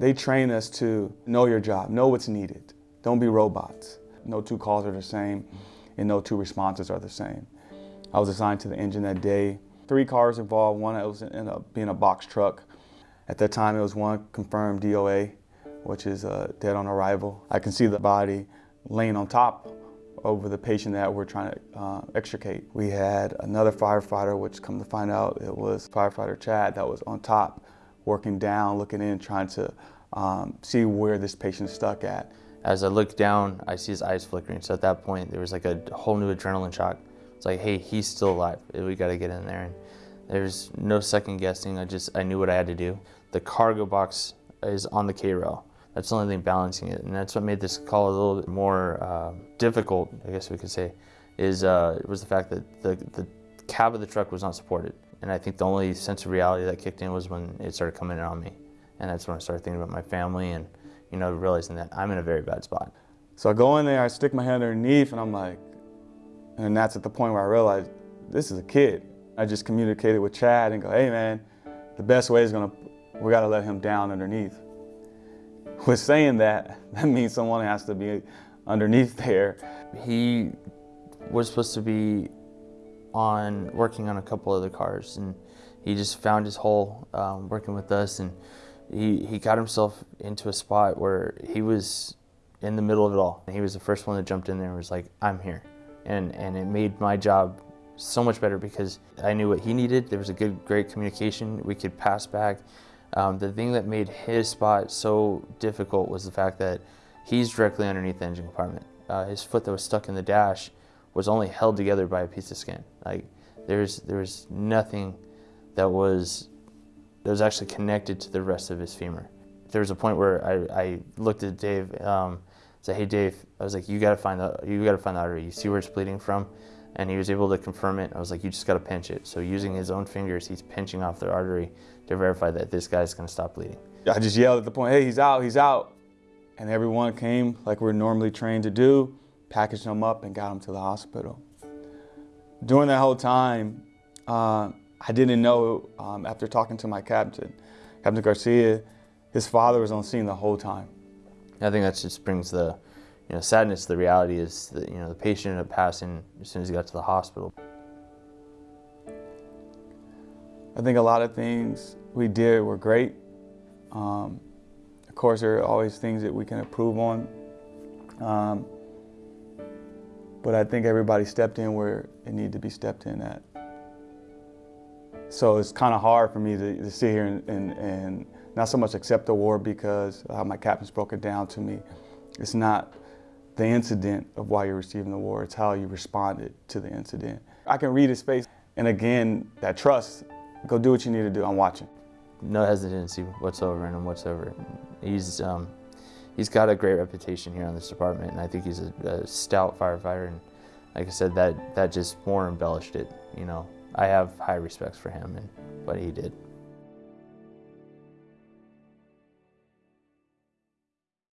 They train us to know your job, know what's needed. Don't be robots. No two calls are the same and no two responses are the same. I was assigned to the engine that day. Three cars involved, one that was in a, being a box truck. At that time, it was one confirmed DOA, which is uh, dead on arrival. I can see the body laying on top over the patient that we're trying to uh, extricate. We had another firefighter, which come to find out it was firefighter Chad that was on top, working down, looking in, trying to um, see where this patient stuck at. As I look down, I see his eyes flickering. So at that point, there was like a whole new adrenaline shock. It's like, hey, he's still alive. We got to get in there. And there's no second guessing. I just, I knew what I had to do. The cargo box is on the K-rail. That's the only thing balancing it. And that's what made this call a little bit more uh, difficult, I guess we could say, is uh, was the fact that the, the cab of the truck was not supported. And I think the only sense of reality that kicked in was when it started coming in on me. And that's when I started thinking about my family and, you know, realizing that I'm in a very bad spot. So I go in there, I stick my hand underneath, and I'm like, and that's at the point where I realized this is a kid. I just communicated with Chad and go, hey man, the best way is gonna, we gotta let him down underneath. With saying that, that means someone has to be underneath there. He was supposed to be on working on a couple other cars and he just found his hole um, working with us and he, he got himself into a spot where he was in the middle of it all. He was the first one that jumped in there and was like, I'm here. And, and it made my job so much better because I knew what he needed. There was a good, great communication. We could pass back. Um, the thing that made his spot so difficult was the fact that he's directly underneath the engine compartment. Uh, his foot that was stuck in the dash was only held together by a piece of skin. Like there's there was nothing that was that was actually connected to the rest of his femur. There was a point where I, I looked at Dave, um, said, "Hey Dave," I was like, "You gotta find the you gotta find the artery. You see where it's bleeding from." And he was able to confirm it. I was like, "You just gotta pinch it." So using his own fingers, he's pinching off the artery to verify that this guy's gonna stop bleeding. I just yelled at the point, "Hey, he's out! He's out!" And everyone came like we're normally trained to do, packaged him up and got him to the hospital. During that whole time, uh, I didn't know, um, after talking to my captain, Captain Garcia, his father was on scene the whole time. I think that just brings the you know, sadness. The reality is that you know, the patient ended up passing as soon as he got to the hospital. I think a lot of things we did were great. Um, of course, there are always things that we can improve on. Um, but I think everybody stepped in where it needed to be stepped in at. So it's kind of hard for me to, to sit here and, and, and, not so much accept the award because my captain's broke it down to me. It's not the incident of why you're receiving the award, it's how you responded to the incident. I can read his face, and again, that trust, go do what you need to do, I'm watching. No hesitancy whatsoever in him whatsoever. He's, um, he's got a great reputation here on this department, and I think he's a, a stout firefighter, and like I said, that, that just more embellished it, you know. I have high respects for him and what he did.